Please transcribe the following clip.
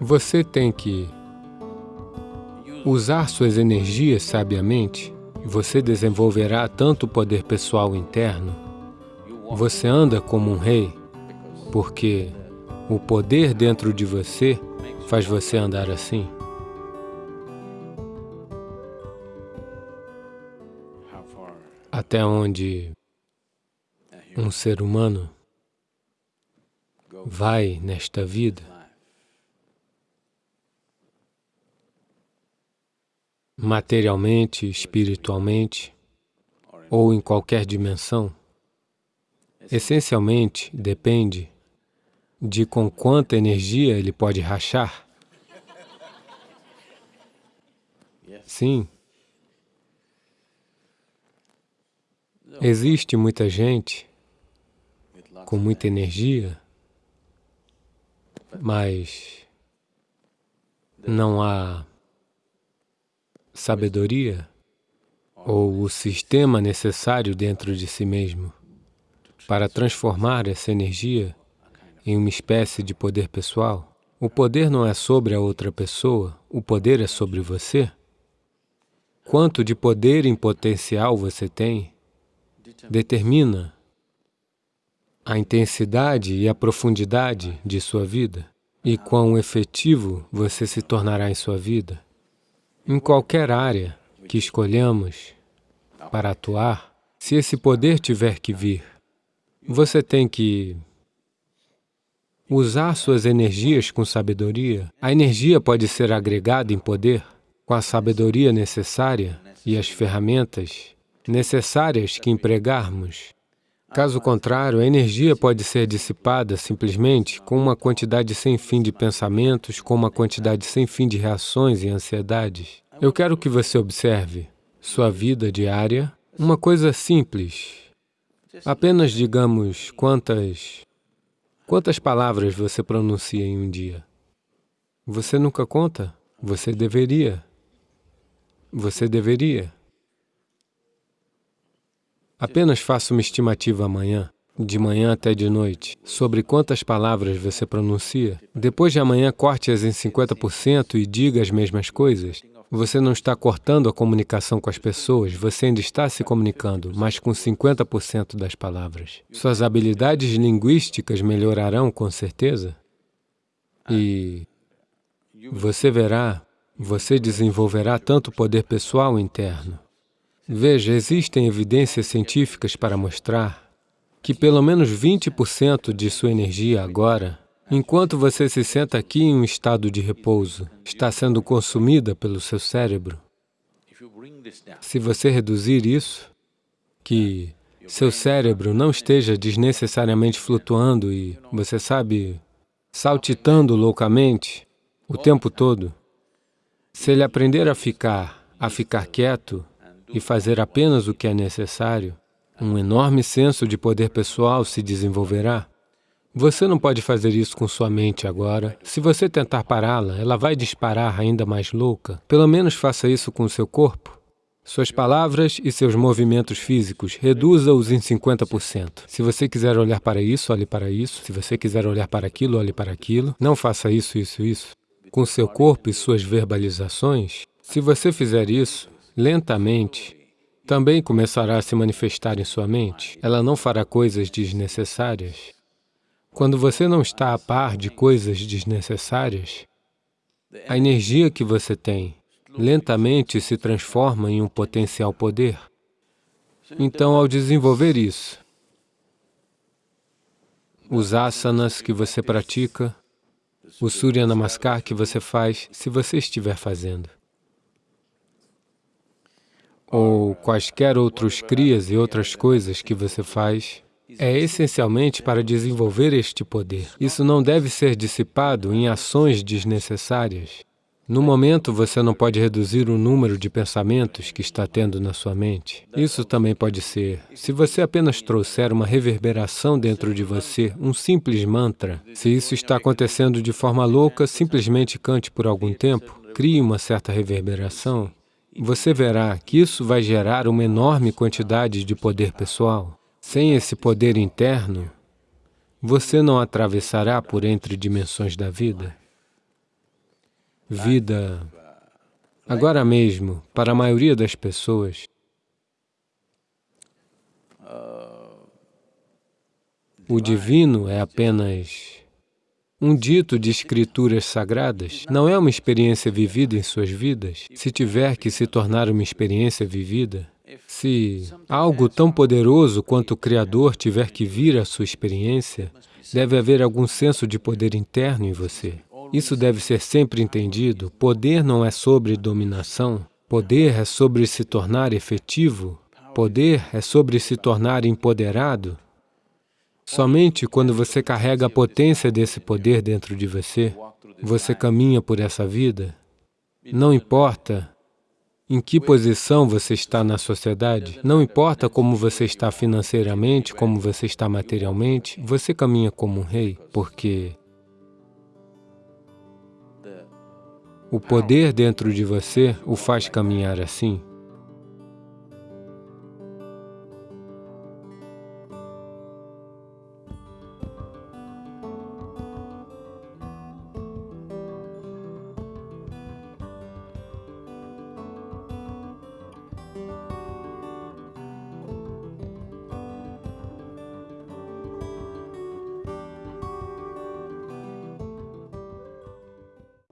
Você tem que usar suas energias sabiamente, você desenvolverá tanto poder pessoal interno, você anda como um rei, porque o poder dentro de você faz você andar assim. Até onde um ser humano vai nesta vida, materialmente, espiritualmente, ou em qualquer dimensão, essencialmente depende de com quanta energia ele pode rachar. Sim. Existe muita gente com muita energia, mas não há sabedoria ou o sistema necessário dentro de si mesmo para transformar essa energia em uma espécie de poder pessoal. O poder não é sobre a outra pessoa, o poder é sobre você. Quanto de poder em potencial você tem determina a intensidade e a profundidade de sua vida e quão efetivo você se tornará em sua vida. Em qualquer área que escolhamos para atuar, se esse poder tiver que vir, você tem que usar suas energias com sabedoria. A energia pode ser agregada em poder com a sabedoria necessária e as ferramentas necessárias que empregarmos. Caso contrário, a energia pode ser dissipada simplesmente com uma quantidade sem fim de pensamentos, com uma quantidade sem fim de reações e ansiedades. Eu quero que você observe sua vida diária, uma coisa simples. Apenas digamos quantas Quantas palavras você pronuncia em um dia? Você nunca conta? Você deveria. Você deveria. Apenas faça uma estimativa amanhã, de manhã até de noite, sobre quantas palavras você pronuncia. Depois de amanhã, corte-as em 50% e diga as mesmas coisas. Você não está cortando a comunicação com as pessoas, você ainda está se comunicando, mas com 50% das palavras. Suas habilidades linguísticas melhorarão com certeza e você verá, você desenvolverá tanto poder pessoal interno. Veja, existem evidências científicas para mostrar que pelo menos 20% de sua energia agora Enquanto você se senta aqui em um estado de repouso, está sendo consumida pelo seu cérebro. Se você reduzir isso, que seu cérebro não esteja desnecessariamente flutuando e, você sabe, saltitando loucamente o tempo todo, se ele aprender a ficar, a ficar quieto e fazer apenas o que é necessário, um enorme senso de poder pessoal se desenvolverá. Você não pode fazer isso com sua mente agora. Se você tentar pará-la, ela vai disparar ainda mais louca. Pelo menos faça isso com seu corpo. Suas palavras e seus movimentos físicos, reduza-os em 50%. Se você quiser olhar para isso, olhe para isso. Se você quiser olhar para aquilo, olhe para aquilo. Não faça isso, isso, isso. Com seu corpo e suas verbalizações, se você fizer isso, lentamente, também começará a se manifestar em sua mente. Ela não fará coisas desnecessárias. Quando você não está a par de coisas desnecessárias, a energia que você tem lentamente se transforma em um potencial poder. Então, ao desenvolver isso, os asanas que você pratica, o Surya Namaskar que você faz, se você estiver fazendo, ou quaisquer outros crias e outras coisas que você faz, é essencialmente para desenvolver este poder. Isso não deve ser dissipado em ações desnecessárias. No momento, você não pode reduzir o número de pensamentos que está tendo na sua mente. Isso também pode ser, se você apenas trouxer uma reverberação dentro de você, um simples mantra, se isso está acontecendo de forma louca, simplesmente cante por algum tempo, crie uma certa reverberação, você verá que isso vai gerar uma enorme quantidade de poder pessoal. Sem esse poder interno, você não atravessará por entre dimensões da vida. vida. Agora mesmo, para a maioria das pessoas, o divino é apenas um dito de escrituras sagradas, não é uma experiência vivida em suas vidas. Se tiver que se tornar uma experiência vivida, se algo tão poderoso quanto o Criador tiver que vir à sua experiência, deve haver algum senso de poder interno em você. Isso deve ser sempre entendido. Poder não é sobre dominação. Poder é sobre se tornar efetivo. Poder é sobre se tornar empoderado. Somente quando você carrega a potência desse poder dentro de você, você caminha por essa vida. Não importa em que posição você está na sociedade, não importa como você está financeiramente, como você está materialmente, você caminha como um rei, porque o poder dentro de você o faz caminhar assim.